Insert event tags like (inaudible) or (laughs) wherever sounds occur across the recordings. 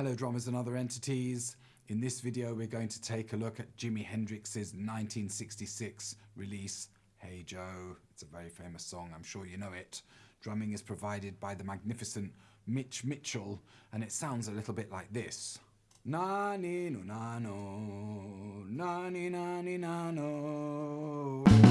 Hello drummers and other entities. In this video we're going to take a look at Jimi Hendrix's 1966 release Hey Joe. It's a very famous song, I'm sure you know it. Drumming is provided by the magnificent Mitch Mitchell and it sounds a little bit like this. Na ni no na no, na ni na ni na no.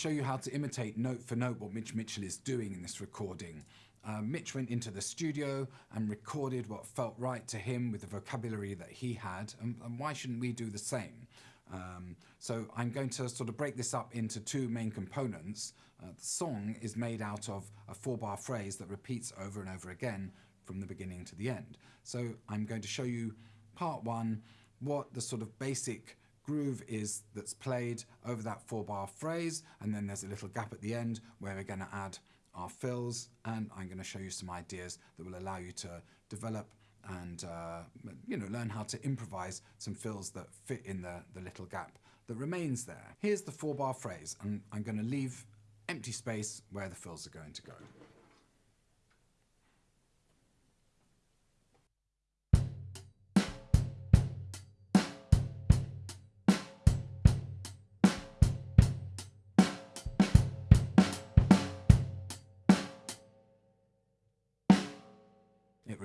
Show you how to imitate note for note what Mitch Mitchell is doing in this recording. Uh, Mitch went into the studio and recorded what felt right to him with the vocabulary that he had, and, and why shouldn't we do the same? Um, so I'm going to sort of break this up into two main components. Uh, the song is made out of a four bar phrase that repeats over and over again from the beginning to the end. So I'm going to show you part one, what the sort of basic groove is that's played over that four bar phrase and then there's a little gap at the end where we're going to add our fills and I'm going to show you some ideas that will allow you to develop and uh, you know learn how to improvise some fills that fit in the, the little gap that remains there. Here's the four bar phrase and I'm going to leave empty space where the fills are going to go.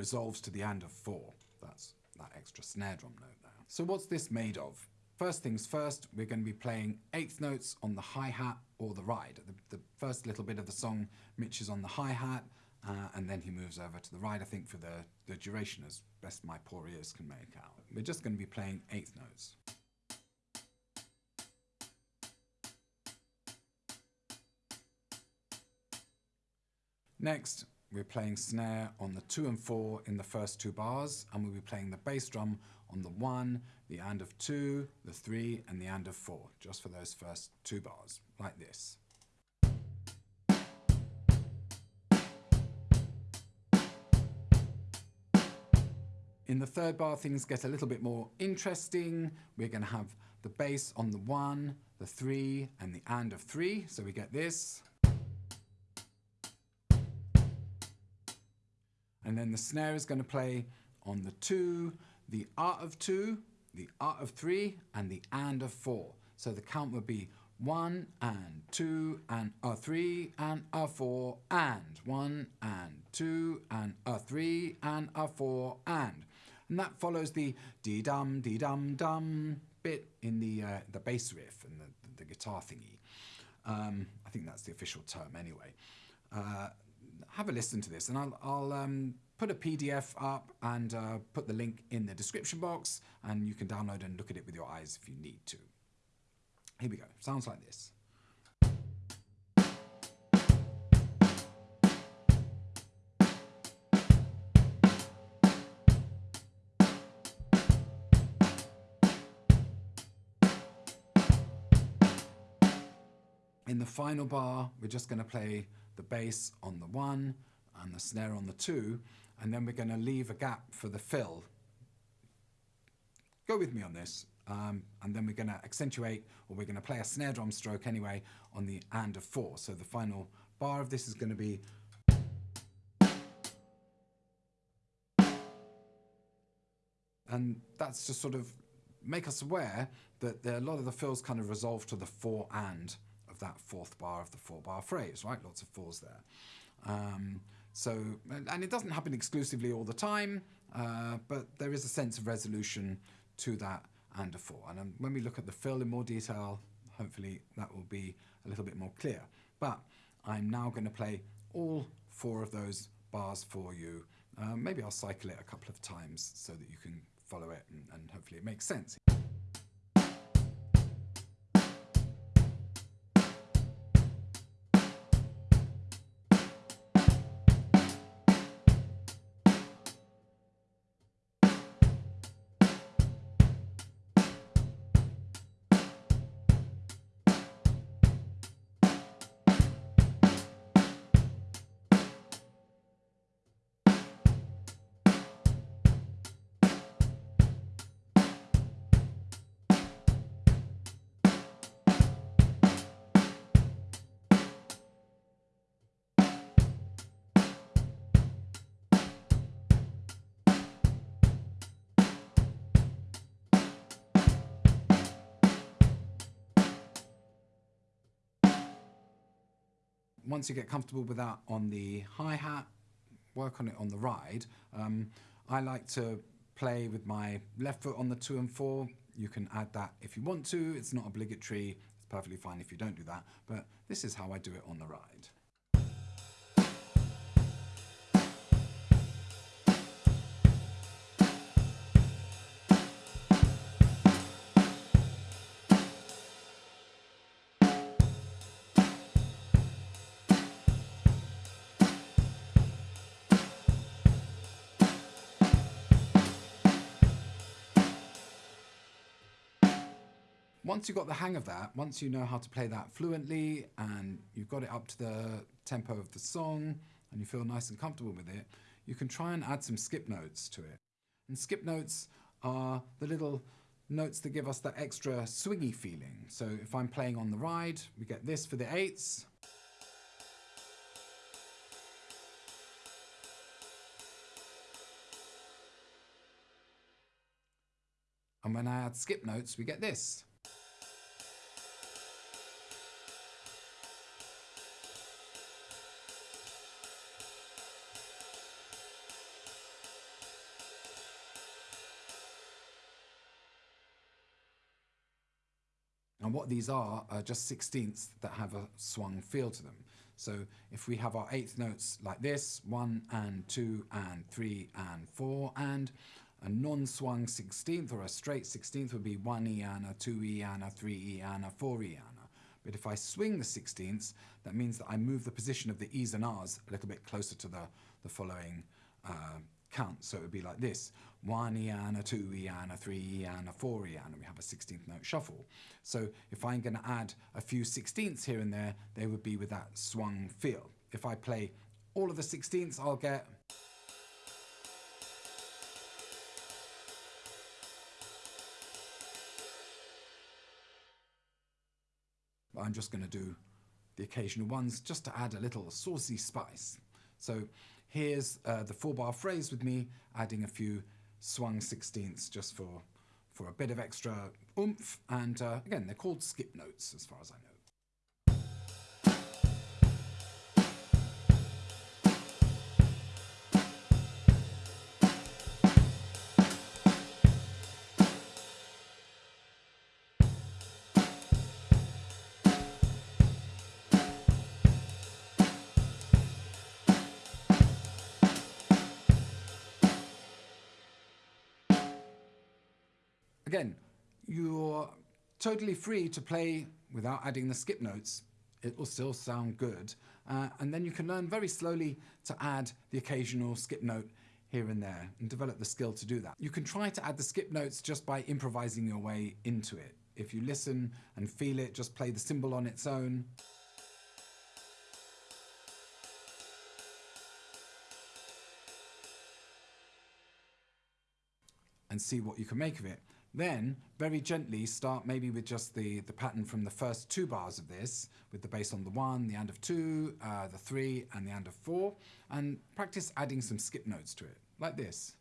Resolves to the and of four. That's that extra snare drum note there. So what's this made of? First things first, we're going to be playing eighth notes on the hi-hat or the ride. The, the, first little bit of the song, Mitch is on the hi-hat, uh, and then he moves over to the ride, I think, for the, the duration, as best my poor ears can make out. We're just going to be playing eighth notes. Next, we're playing snare on the two and four in the first two bars, and we'll be playing the bass drum on the one, the and of two, the three, and the and of four, just for those first two bars, like this. In the third bar, things get a little bit more interesting. We're going to have the bass on the one, the three, and the and of three, so we get this. And then the snare is going to play on the two, the art of two, the art of three, and the and of four. So the count would be one and two and a three and a four and one and two and a three and a four and. And that follows the dee dum dee dum dum bit in the uh, the bass riff and the, the guitar thingy. Um, I think that's the official term anyway. Uh, have a listen to this and I'll, I'll um, put a PDF up and uh, put the link in the description box and you can download and look at it with your eyes if you need to. Here we go. Sounds like this. In the final bar, we're just going to play the bass on the one and the snare on the two, and then we're going to leave a gap for the fill. Go with me on this. Um, and then we're going to accentuate, or we're going to play a snare drum stroke anyway, on the and of four. So the final bar of this is going to be and that's to sort of make us aware that the, a lot of the fills kind of resolve to the four and of that fourth bar of the four bar phrase, right? Lots of fours there. Um, so, and, it doesn't happen exclusively all the time, uh, but there is a sense of resolution to that and a four. And um, when we look at the fill in more detail, hopefully that will be a little bit more clear. But I'm now going to play all four of those bars for you. Uh, maybe I'll cycle it a couple of times so that you can follow it and, and hopefully it makes sense. Once you get comfortable with that on the hi-hat, work on it on the ride. Um, I like to play with my left foot on the two and four. You can add that if you want to. It's not obligatory. It's perfectly fine if you don't do that. But this is how I do it on the ride. Once you've got the hang of that, once you know how to play that fluently and you've got it up to the tempo of the song and you feel nice and comfortable with it, you can try and add some skip notes to it. And skip notes are the little notes that give us that extra swingy feeling. So if I'm playing on the ride, we get this for the eights. And when I add skip notes, we get this. And what these are are just sixteenths that have a swung feel to them. So if we have our eighth notes like this, one and two and three and four, and a non-swung sixteenth or a straight sixteenth would be one Eana, two Eana, three Eana, four Eana. But if I swing the sixteenths, that means that I move the position of the E's and R's a little bit closer to the, the following uh, count. So it would be like this. One Eana, two Eana, three Eana, four Eana. We have a 16th note shuffle. So if I'm going to add a few 16ths here and there, they would be with that swung feel. If I play all of the 16ths, I'll get... I'm just going to do the occasional ones just to add a little saucy spice. So Here's uh, the four bar phrase with me adding a few swung sixteenths just for, for a bit of extra oomph. And uh, again, they're called skip notes as far as I know. Again, you're totally free to play without adding the skip notes. It will still sound good. Uh, and then you can learn very slowly to add the occasional skip note here and there and develop the skill to do that. You can try to add the skip notes just by improvising your way into it. If you listen and feel it, just play the cymbal on its own. And see what you can make of it. Then, very gently, start maybe with just the, the pattern from the first two bars of this, with the bass on the one, the and of two, uh, the three, and the and of four, and practice adding some skip notes to it, like this.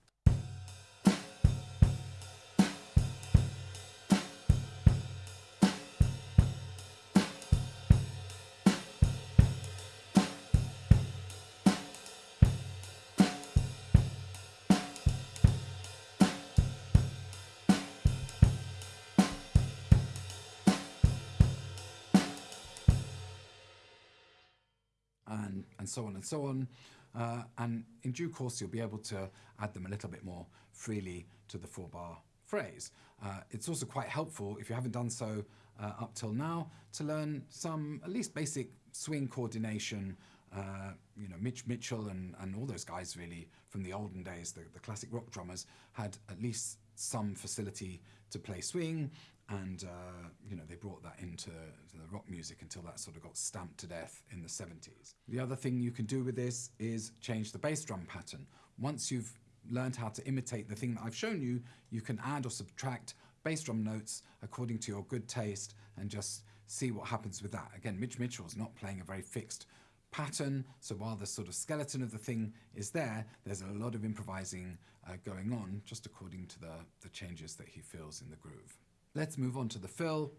So on and so on. Uh, and in due course, you'll be able to add them a little bit more freely to the four bar phrase. Uh, it's also quite helpful, if you haven't done so uh, up till now, to learn some at least basic swing coordination. Uh, you know, Mitch Mitchell and, and all those guys really from the olden days, the, the classic rock drummers, had at least some facility to play swing and uh, you know they brought that into the rock music until that sort of got stamped to death in the 70s. The other thing you can do with this is change the bass drum pattern. Once you've learned how to imitate the thing that I've shown you, you can add or subtract bass drum notes according to your good taste and just see what happens with that. Again, Mitch Mitchell's not playing a very fixed pattern, so while the sort of skeleton of the thing is there, there's a lot of improvising uh, going on just according to the, the changes that he feels in the groove. Let's move on to the fill.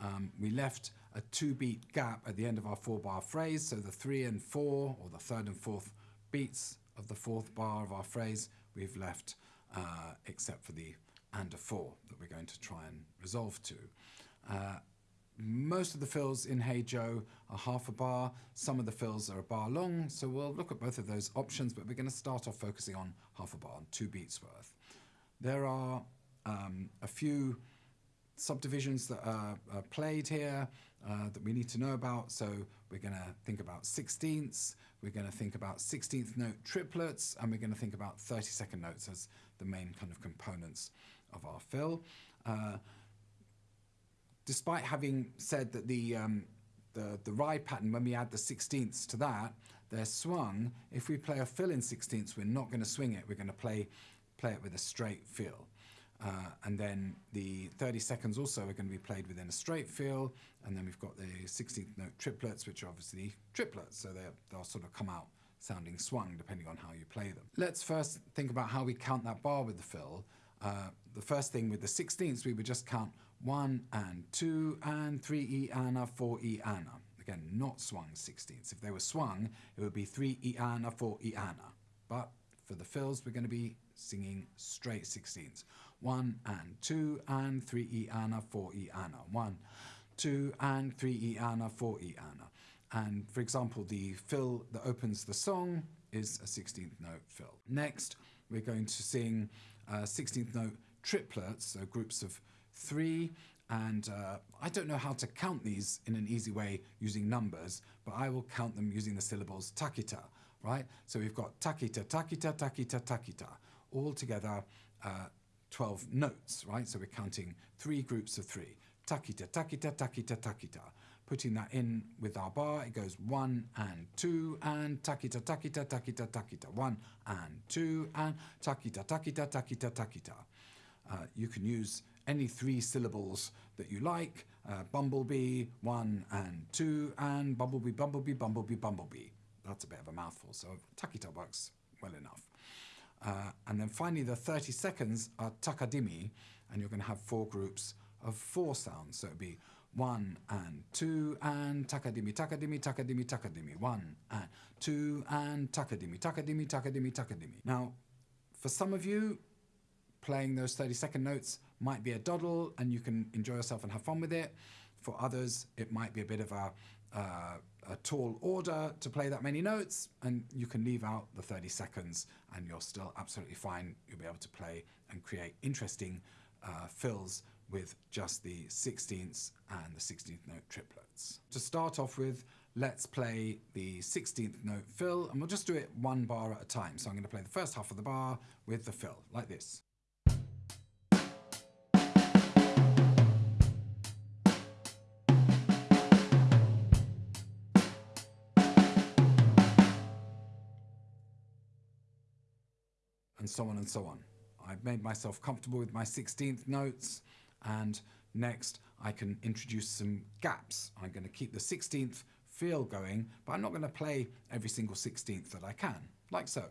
Um, we left a two beat gap at the end of our four bar phrase, so the three and four, or the third and fourth beats of the fourth bar of our phrase, we've left uh, except for the and a four that we're going to try and resolve to. Uh, most of the fills in Hey Joe are half a bar, some of the fills are a bar long, so we'll look at both of those options, but we're going to start off focusing on half a bar, two beats worth. There are um, a few subdivisions that are, are played here uh, that we need to know about. So we're going to think about sixteenths, we're going to think about 16th note triplets, and we're going to think about 32nd notes as the main kind of components of our fill. Uh, despite having said that the, um, the, the ride pattern, when we add the 16ths to that, they're swung. If we play a fill in 16ths, we're not going to swing it. We're going to play, play it with a straight feel. Uh, and then the 30 seconds also are going to be played within a straight feel. And then we've got the 16th note triplets, which are obviously triplets. So they'll sort of come out sounding swung depending on how you play them. Let's first think about how we count that bar with the fill. Uh, the first thing with the 16ths, we would just count one and two and three E ana, four E ana. Again, not swung 16ths. If they were swung, it would be three E ana, four E ana. But for the fills, we're going to be singing straight 16ths. One and two and three E ana, four E ana. One, two and three E ana, four E ana. And for example, the fill that opens the song is a 16th note fill. Next, we're going to sing uh, 16th note triplets, so groups of three. And uh, I don't know how to count these in an easy way using numbers, but I will count them using the syllables takita, right? So we've got takita, takita, takita, takita, all together uh, 12 notes, right? So we're counting three groups of three. Takita, takita, takita, takita. Putting that in with our bar, it goes one and two and takita, takita, takita, takita. One and two and takita, takita, takita, takita. Uh, you can use any three syllables that you like. Uh, bumblebee, one and two, and bumblebee, bumblebee, bumblebee, bumblebee. That's a bit of a mouthful, so takita works well enough. Uh, and then finally, the 30 seconds are takadimi, and you're going to have four groups of four sounds. So it'd be one and two and takadimi, takadimi, takadimi, takadimi. One and two and takadimi, takadimi, takadimi, takadimi. Now, for some of you, playing those 30 second notes might be a doddle and you can enjoy yourself and have fun with it. For others, it might be a bit of a, uh, a tall order to play that many notes and you can leave out the 30 seconds and you're still absolutely fine. You'll be able to play and create interesting uh, fills with just the 16ths and the 16th note triplets. To start off with, let's play the 16th note fill and we'll just do it one bar at a time. So I'm going to play the first half of the bar with the fill, like this. And so on and so on. I've made myself comfortable with my 16th notes and next I can introduce some gaps. I'm going to keep the 16th feel going, but I'm not going to play every single 16th that I can, like so.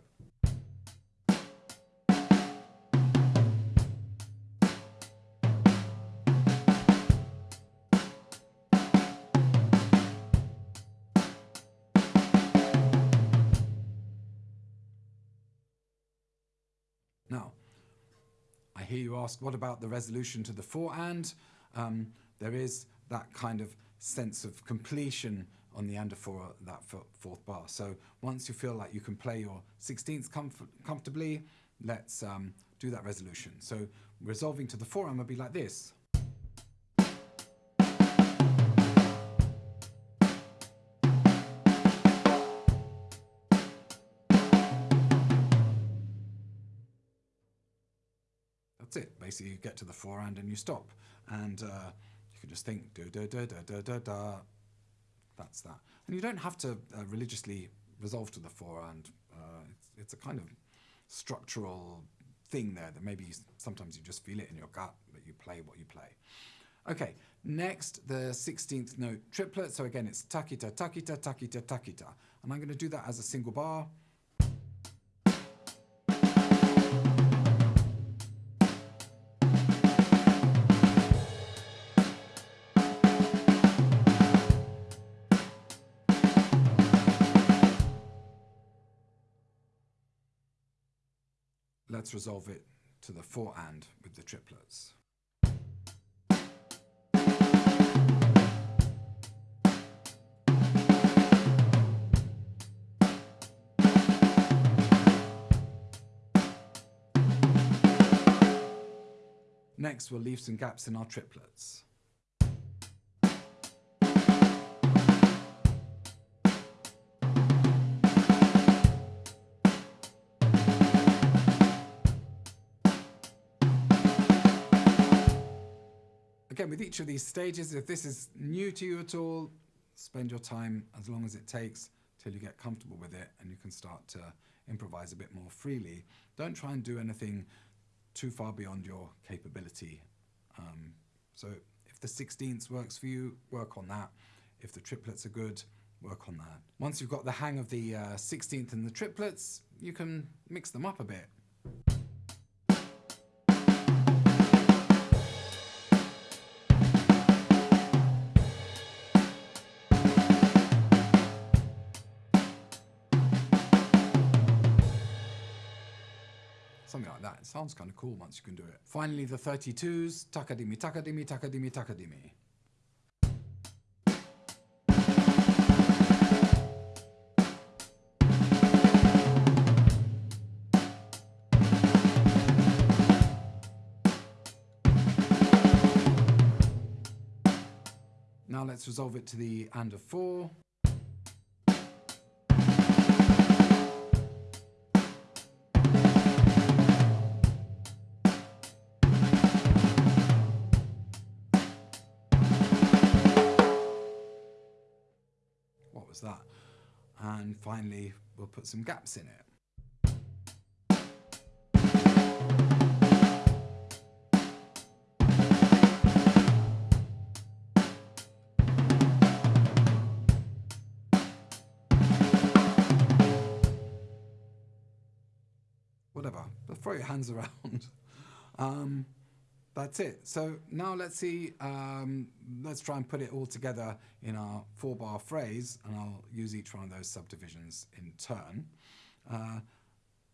Ask, what about the resolution to the four and? Um, there is that kind of sense of completion on the and for that fourth bar. So once you feel like you can play your 16th comf comfortably, let's um, do that resolution. So resolving to the four, gonna be like this. Basically, you get to the forehand and you stop. And uh, you can just think, da da da da da da da. That's that. And you don't have to uh, religiously resolve to the forehand. Uh, it's, it's a kind of structural thing there that maybe sometimes you just feel it in your gut, but you play what you play. Okay, next, the 16th note triplet. So again, it's takita, takita, takita, takita. And I'm going to do that as a single bar. Let's resolve it to the four and with the triplets. Next, we'll leave some gaps in our triplets. Again, with each of these stages, if this is new to you at all, spend your time as long as it takes till you get comfortable with it and you can start to improvise a bit more freely. Don't try and do anything too far beyond your capability. Um, so if the 16ths works for you, work on that. If the triplets are good, work on that. Once you've got the hang of the uh, 16th and the triplets, you can mix them up a bit. Something like that. It sounds kind of cool once you can do it. Finally, the 32s. Takadimi, takadimi, takadimi, takadimi. Now let's resolve it to the and of 4. That. And finally, we'll put some gaps in it. Whatever, but throw your hands around. (laughs) um, that's it. So now let's see, um, let's try and put it all together in our four bar phrase and I'll use each one of those subdivisions in turn. Uh,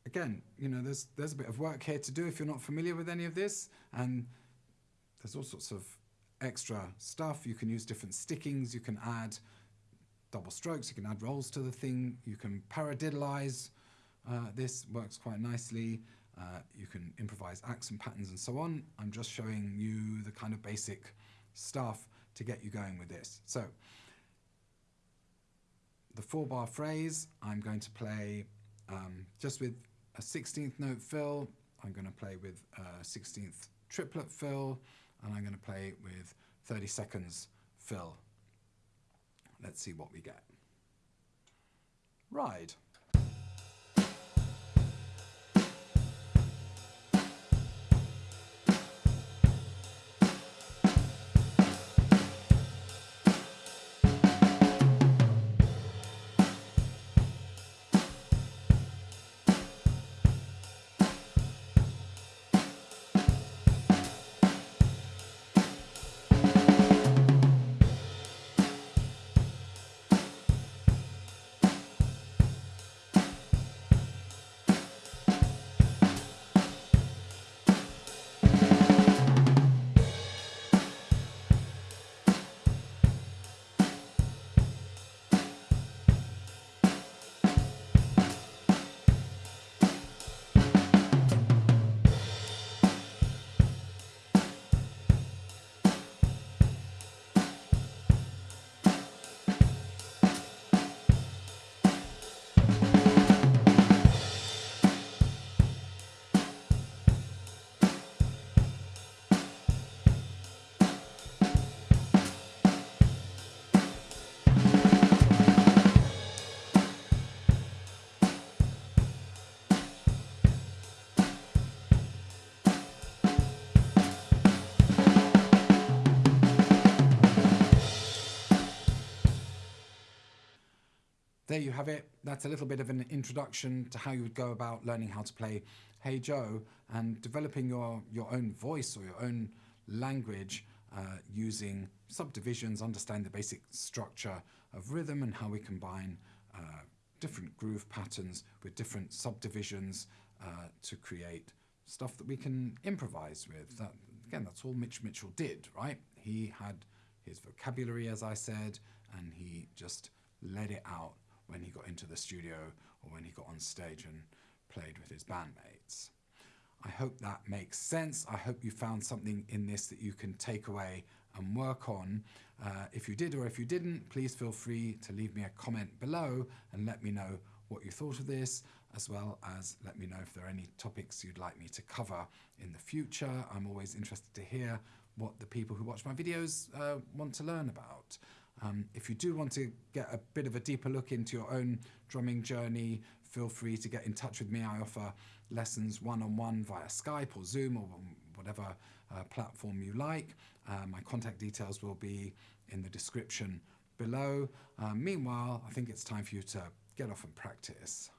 again, you know, there's, there's a bit of work here to do if you're not familiar with any of this and there's all sorts of extra stuff. You can use different stickings, you can add double strokes, you can add rolls to the thing, you can paradiddleize. Uh, this works quite nicely. Uh, you can improvise accent patterns and so on. I'm just showing you the kind of basic stuff to get you going with this. So the four bar phrase, I'm going to play um, just with a 16th note fill. I'm going to play with a 16th triplet fill, and I'm going to play with 30 seconds fill. Let's see what we get. Ride. There you have it. That's a little bit of an introduction to how you would go about learning how to play Hey Joe and developing your, your own voice or your own language uh, using subdivisions, understand the basic structure of rhythm and how we combine uh, different groove patterns with different subdivisions uh, to create stuff that we can improvise with. That, again, that's all Mitch Mitchell did, right? He had his vocabulary, as I said, and he just let it out when he got into the studio or when he got on stage and played with his bandmates. I hope that makes sense. I hope you found something in this that you can take away and work on. Uh, if you did or if you didn't, please feel free to leave me a comment below and let me know what you thought of this, as well as let me know if there are any topics you'd like me to cover in the future. I'm always interested to hear what the people who watch my videos uh, want to learn about. Um, if you do want to get a bit of a deeper look into your own drumming journey, feel free to get in touch with me. I offer lessons one-on-one via Skype or Zoom or whatever uh, platform you like. Uh, my contact details will be in the description below. Uh, meanwhile, I think it's time for you to get off and practice.